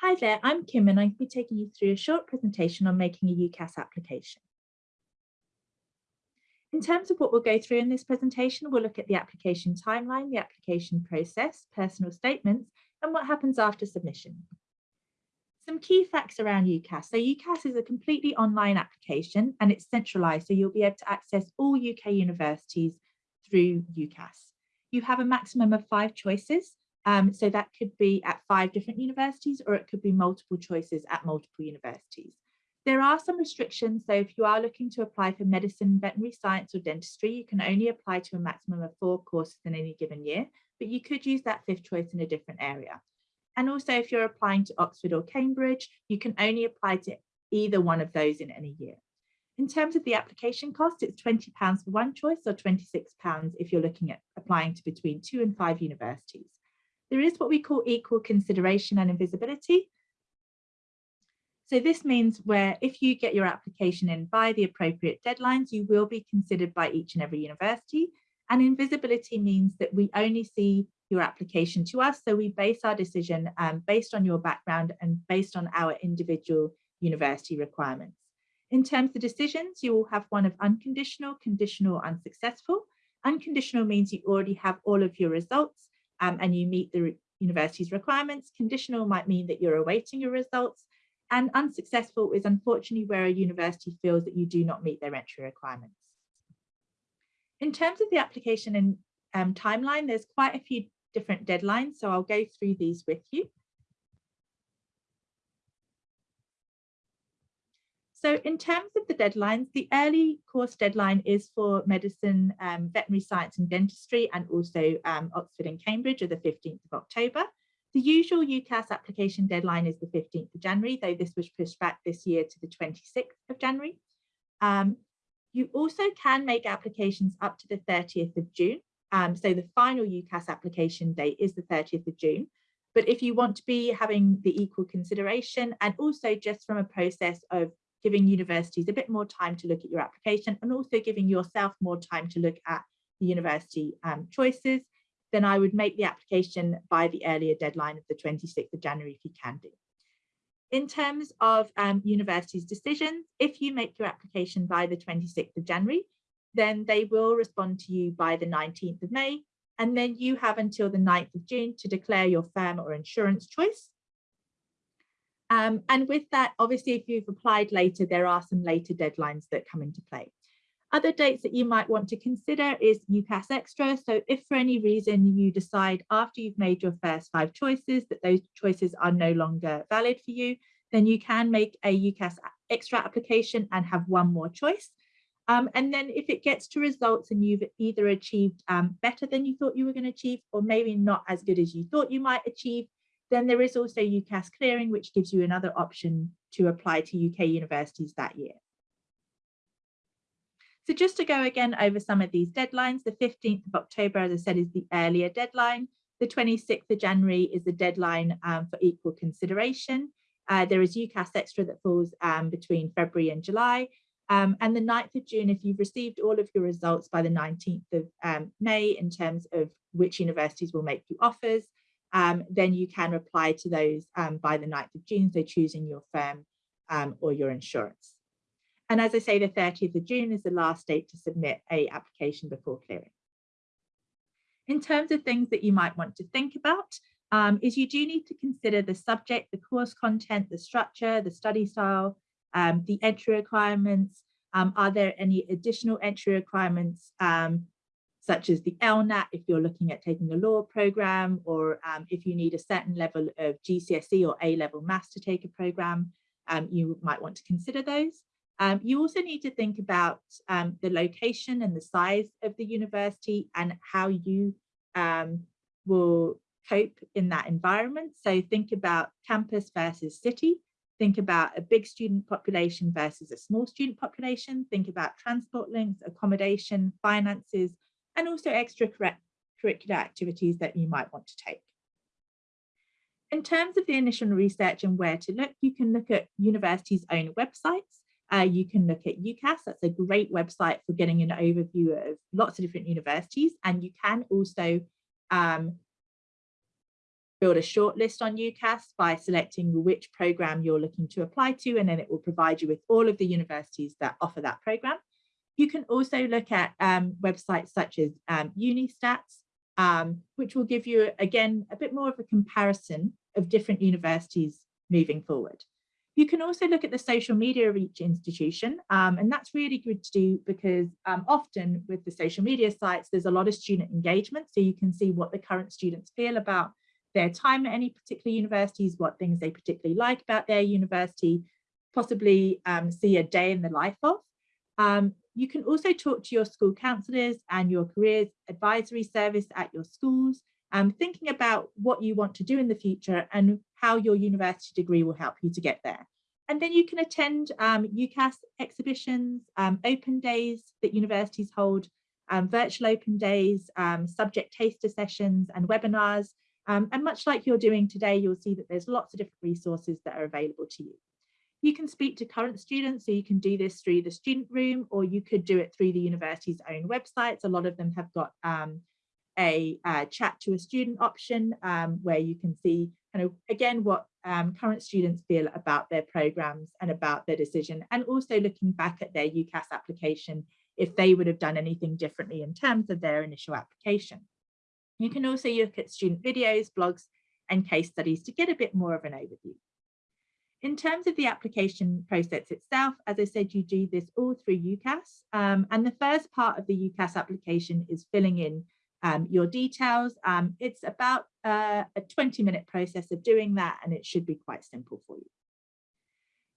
Hi there, I'm Kim and I'll be taking you through a short presentation on making a UCAS application. In terms of what we'll go through in this presentation, we'll look at the application timeline, the application process, personal statements, and what happens after submission. Some key facts around UCAS. So UCAS is a completely online application and it's centralized, so you'll be able to access all UK universities through UCAS. You have a maximum of five choices um, so that could be at five different universities or it could be multiple choices at multiple universities. There are some restrictions. So if you are looking to apply for medicine, veterinary science or dentistry, you can only apply to a maximum of four courses in any given year, but you could use that fifth choice in a different area. And also if you're applying to Oxford or Cambridge, you can only apply to either one of those in any year. In terms of the application cost, it's £20 for one choice or £26 if you're looking at applying to between two and five universities. There is what we call equal consideration and invisibility. So this means where if you get your application in by the appropriate deadlines, you will be considered by each and every university. And invisibility means that we only see your application to us. So we base our decision um, based on your background and based on our individual university requirements. In terms of decisions, you will have one of unconditional, conditional, unsuccessful. Unconditional means you already have all of your results um, and you meet the university's requirements. Conditional might mean that you're awaiting your results and unsuccessful is unfortunately where a university feels that you do not meet their entry requirements. In terms of the application and um, timeline, there's quite a few different deadlines, so I'll go through these with you. So in terms of the deadlines, the early course deadline is for medicine, um, veterinary science and dentistry, and also um, Oxford and Cambridge are the 15th of October. The usual UCAS application deadline is the 15th of January, though this was pushed back this year to the 26th of January. Um, you also can make applications up to the 30th of June. Um, so the final UCAS application date is the 30th of June. But if you want to be having the equal consideration and also just from a process of giving universities a bit more time to look at your application and also giving yourself more time to look at the university um, choices, then I would make the application by the earlier deadline of the 26th of January if you can do. In terms of um, universities' decisions, if you make your application by the 26th of January, then they will respond to you by the 19th of May, and then you have until the 9th of June to declare your firm or insurance choice. Um, and with that, obviously, if you've applied later, there are some later deadlines that come into play. Other dates that you might want to consider is UCAS Extra. So if for any reason you decide after you've made your first five choices that those choices are no longer valid for you, then you can make a UCAS Extra application and have one more choice. Um, and then if it gets to results and you've either achieved um, better than you thought you were going to achieve, or maybe not as good as you thought you might achieve, then there is also UCAS clearing, which gives you another option to apply to UK universities that year. So just to go again over some of these deadlines, the 15th of October, as I said, is the earlier deadline. The 26th of January is the deadline um, for equal consideration. Uh, there is UCAS extra that falls um, between February and July. Um, and the 9th of June, if you've received all of your results by the 19th of um, May in terms of which universities will make you offers, um, then you can reply to those um, by the 9th of June, so choosing your firm um, or your insurance. And as I say, the 30th of June is the last date to submit a application before clearing. In terms of things that you might want to think about, um, is you do need to consider the subject, the course content, the structure, the study style, um, the entry requirements. Um, are there any additional entry requirements such as the LNAT if you're looking at taking a law program or um, if you need a certain level of GCSE or A-level maths to take a program, um, you might want to consider those. Um, you also need to think about um, the location and the size of the university and how you um, will cope in that environment. So think about campus versus city. Think about a big student population versus a small student population. Think about transport links, accommodation, finances, and also extra extracurricular activities that you might want to take. In terms of the initial research and where to look, you can look at universities' own websites. Uh, you can look at UCAS, that's a great website for getting an overview of lots of different universities. And you can also um, build a shortlist on UCAS by selecting which program you're looking to apply to, and then it will provide you with all of the universities that offer that program. You can also look at um, websites such as um, Unistats, um, which will give you, again, a bit more of a comparison of different universities moving forward. You can also look at the social media of each institution, um, and that's really good to do because um, often with the social media sites, there's a lot of student engagement, so you can see what the current students feel about their time at any particular universities, what things they particularly like about their university, possibly um, see a day in the life of. Um, you can also talk to your school counsellors and your careers advisory service at your schools, um, thinking about what you want to do in the future and how your university degree will help you to get there. And then you can attend um, UCAS exhibitions, um, open days that universities hold, um, virtual open days, um, subject taster sessions and webinars, um, and much like you're doing today, you'll see that there's lots of different resources that are available to you. You can speak to current students, so you can do this through the student room, or you could do it through the university's own websites. A lot of them have got um, a uh, chat to a student option um, where you can see kind of again what um, current students feel about their programs and about their decision and also looking back at their UCAS application if they would have done anything differently in terms of their initial application. You can also look at student videos, blogs and case studies to get a bit more of an overview. In terms of the application process itself, as I said, you do this all through UCAS. Um, and the first part of the UCAS application is filling in um, your details. Um, it's about uh, a 20 minute process of doing that and it should be quite simple for you.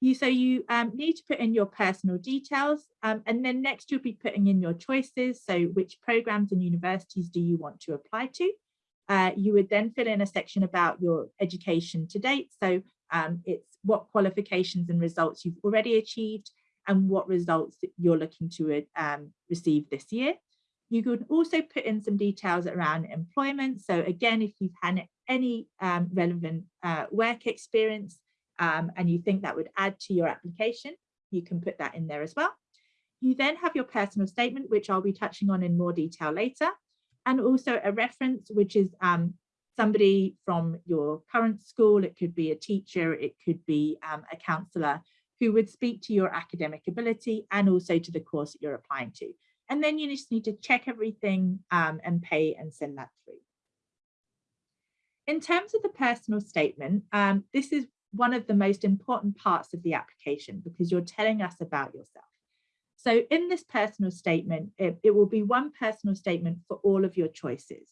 You, so you um, need to put in your personal details um, and then next you'll be putting in your choices. So which programs and universities do you want to apply to? Uh, you would then fill in a section about your education to date. So um, it's what qualifications and results you've already achieved and what results you're looking to um, receive this year. You could also put in some details around employment. So again, if you've had any um, relevant uh, work experience, um, and you think that would add to your application, you can put that in there as well. You then have your personal statement, which I'll be touching on in more detail later, and also a reference, which is um, somebody from your current school. It could be a teacher, it could be um, a counsellor who would speak to your academic ability and also to the course that you're applying to. And then you just need to check everything um, and pay and send that through. In terms of the personal statement, um, this is one of the most important parts of the application because you're telling us about yourself. So in this personal statement, it, it, will be one personal statement for all of your choices.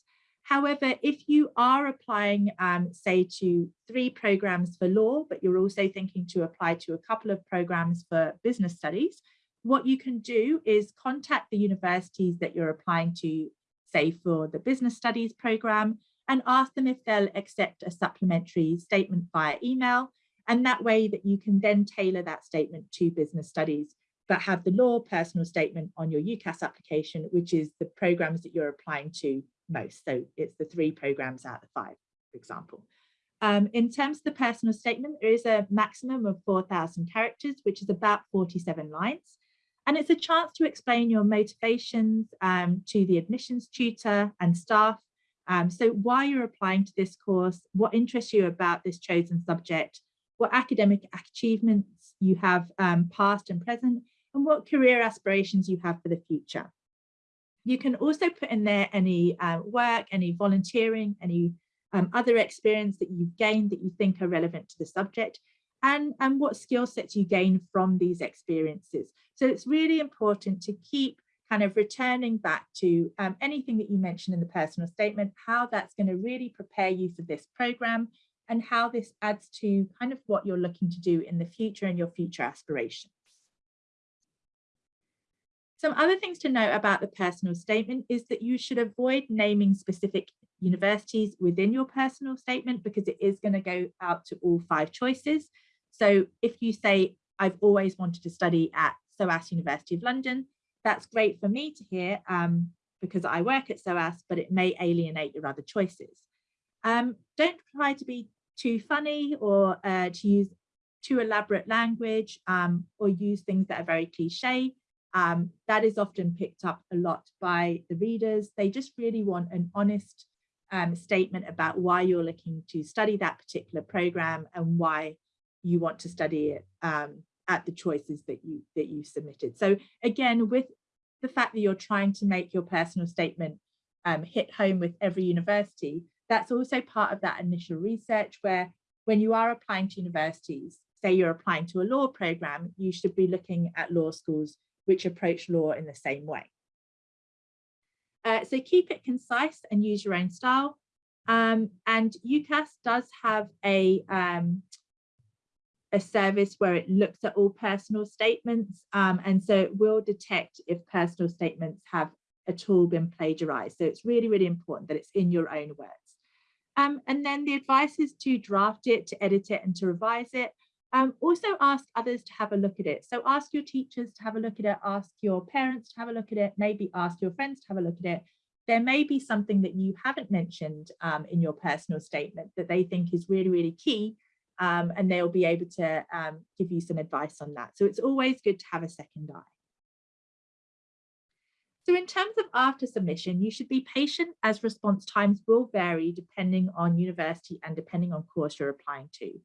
However, if you are applying, um, say, to three programs for law, but you're also thinking to apply to a couple of programs for business studies, what you can do is contact the universities that you're applying to, say, for the business studies program, and ask them if they'll accept a supplementary statement via email. And that way that you can then tailor that statement to business studies, but have the law personal statement on your UCAS application, which is the programs that you're applying to most. So it's the three programs out of five, for example. Um, in terms of the personal statement, there is a maximum of 4,000 characters, which is about 47 lines. And it's a chance to explain your motivations um, to the admissions tutor and staff um, so why you're applying to this course, what interests you about this chosen subject, what academic achievements you have um, past and present, and what career aspirations you have for the future. You can also put in there any uh, work, any volunteering, any um, other experience that you've gained that you think are relevant to the subject, and, and what skill sets you gain from these experiences. So it's really important to keep kind of returning back to um, anything that you mentioned in the personal statement, how that's going to really prepare you for this program and how this adds to kind of what you're looking to do in the future and your future aspirations. Some other things to note about the personal statement is that you should avoid naming specific universities within your personal statement because it is going to go out to all five choices. So if you say, I've always wanted to study at SOAS University of London, that's great for me to hear um, because I work at SOAS, but it may alienate your other choices. Um, don't try to be too funny or uh, to use too elaborate language um, or use things that are very cliche. Um, that is often picked up a lot by the readers. They just really want an honest um, statement about why you're looking to study that particular program and why you want to study it um, at the choices that you that you submitted. So again, with the fact that you're trying to make your personal statement um, hit home with every university, that's also part of that initial research where when you are applying to universities, say you're applying to a law program, you should be looking at law schools which approach law in the same way. Uh, so keep it concise and use your own style. Um, and UCAS does have a, um, a service where it looks at all personal statements. Um, and so it will detect if personal statements have at all been plagiarized. So it's really, really important that it's in your own words. Um, and then the advice is to draft it, to edit it and to revise it. Um, also ask others to have a look at it. So ask your teachers to have a look at it, ask your parents to have a look at it, maybe ask your friends to have a look at it. There may be something that you haven't mentioned um, in your personal statement that they think is really, really key um, and they'll be able to um, give you some advice on that. So it's always good to have a second eye. So in terms of after submission, you should be patient as response times will vary depending on university and depending on course you're applying to.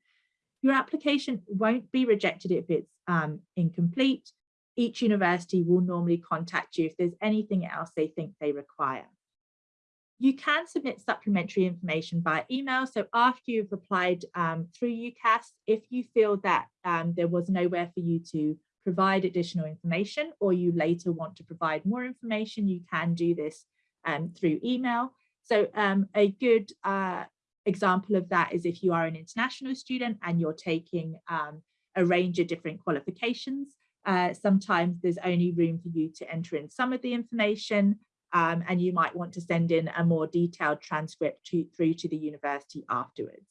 Your application won't be rejected if it's um, incomplete. Each university will normally contact you if there's anything else they think they require. You can submit supplementary information by email. So after you've applied um, through UCAS, if you feel that um, there was nowhere for you to provide additional information or you later want to provide more information, you can do this um, through email. So um, a good uh, example of that is if you are an international student and you're taking um, a range of different qualifications, uh, sometimes there's only room for you to enter in some of the information um, and you might want to send in a more detailed transcript to, through to the university afterwards.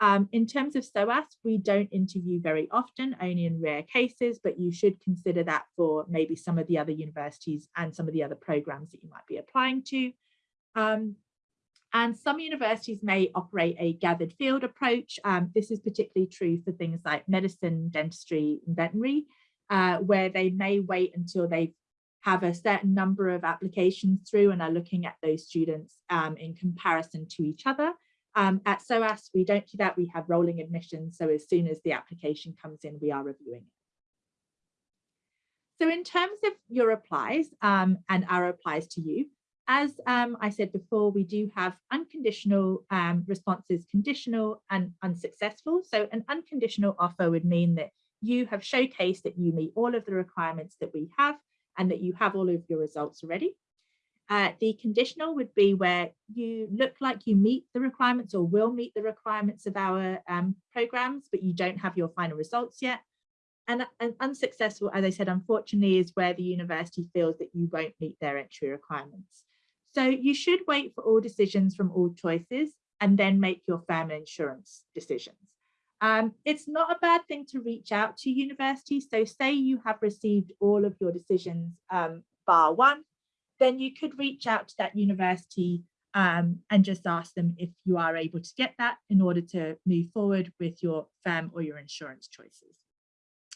Um, in terms of SOAS, we don't interview very often, only in rare cases, but you should consider that for maybe some of the other universities and some of the other programs that you might be applying to. Um, and some universities may operate a gathered field approach. Um, this is particularly true for things like medicine, dentistry, and veterinary, uh, where they may wait until they have a certain number of applications through and are looking at those students um, in comparison to each other. Um, at SOAS, we don't do that. We have rolling admissions. So as soon as the application comes in, we are reviewing it. So in terms of your replies um, and our replies to you, as um, I said before, we do have unconditional um, responses, conditional and unsuccessful. So an unconditional offer would mean that you have showcased that you meet all of the requirements that we have and that you have all of your results already. Uh, the conditional would be where you look like you meet the requirements or will meet the requirements of our um, programs, but you don't have your final results yet. And, and unsuccessful, as I said, unfortunately, is where the university feels that you won't meet their entry requirements. So you should wait for all decisions from all choices and then make your firm insurance decisions. Um, it's not a bad thing to reach out to universities. So say you have received all of your decisions um, bar one, then you could reach out to that university um, and just ask them if you are able to get that in order to move forward with your firm or your insurance choices.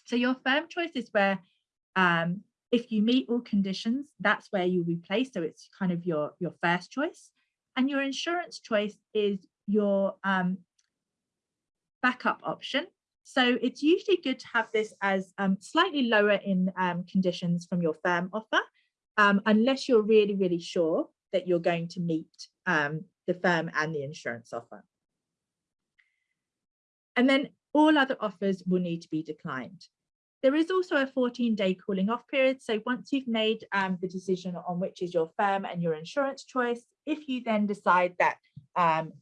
So your firm choice is where um, if you meet all conditions, that's where you'll be placed. So it's kind of your, your first choice. And your insurance choice is your um, backup option. So it's usually good to have this as um, slightly lower in um, conditions from your firm offer, um, unless you're really, really sure that you're going to meet um, the firm and the insurance offer. And then all other offers will need to be declined. There is also a 14 day cooling off period. So once you've made um, the decision on which is your firm and your insurance choice, if you then decide that um,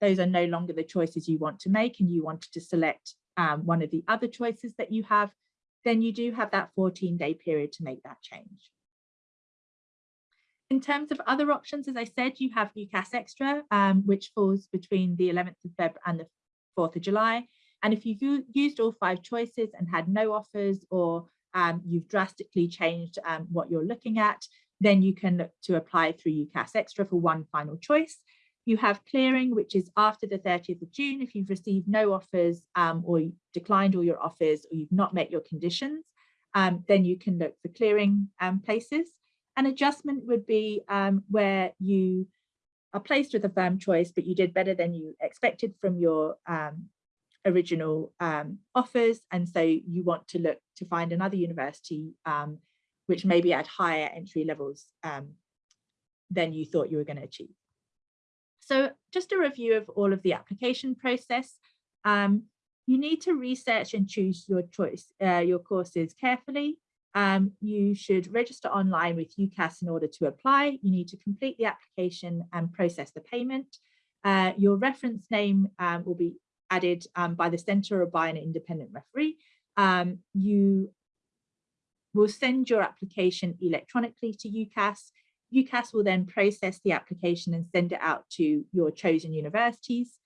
those are no longer the choices you want to make and you wanted to select um, one of the other choices that you have, then you do have that 14 day period to make that change. In terms of other options, as I said, you have UCAS Extra, um, which falls between the 11th of Feb and the 4th of July. And if you've used all five choices and had no offers or um, you've drastically changed um, what you're looking at, then you can look to apply through UCAS Extra for one final choice. You have clearing, which is after the 30th of June. If you've received no offers um, or declined all your offers or you've not met your conditions, um, then you can look for clearing um, places. An adjustment would be um, where you are placed with a firm choice, but you did better than you expected from your original um, offers. And so you want to look to find another university um, which maybe at higher entry levels um, than you thought you were going to achieve. So just a review of all of the application process. Um, you need to research and choose your choice, uh, your courses carefully. Um, you should register online with UCAS in order to apply. You need to complete the application and process the payment. Uh, your reference name um, will be added um, by the centre or by an independent referee. Um, you will send your application electronically to UCAS. UCAS will then process the application and send it out to your chosen universities.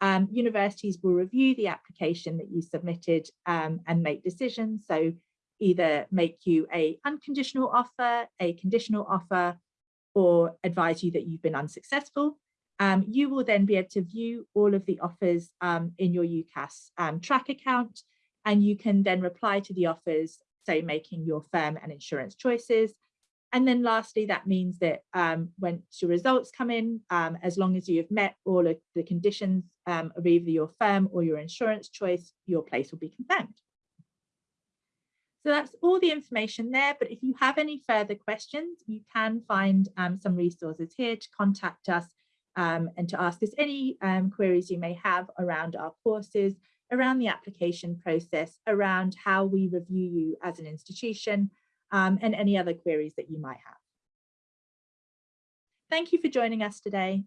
Um, universities will review the application that you submitted um, and make decisions. So either make you a unconditional offer, a conditional offer, or advise you that you've been unsuccessful. Um, you will then be able to view all of the offers um, in your UCAS um, track account, and you can then reply to the offers, so making your firm and insurance choices. And then lastly, that means that um, when your results come in, um, as long as you have met all of the conditions um, of either your firm or your insurance choice, your place will be confirmed. So that's all the information there, but if you have any further questions, you can find um, some resources here to contact us um, and to ask us any um, queries you may have around our courses, around the application process, around how we review you as an institution, um, and any other queries that you might have. Thank you for joining us today.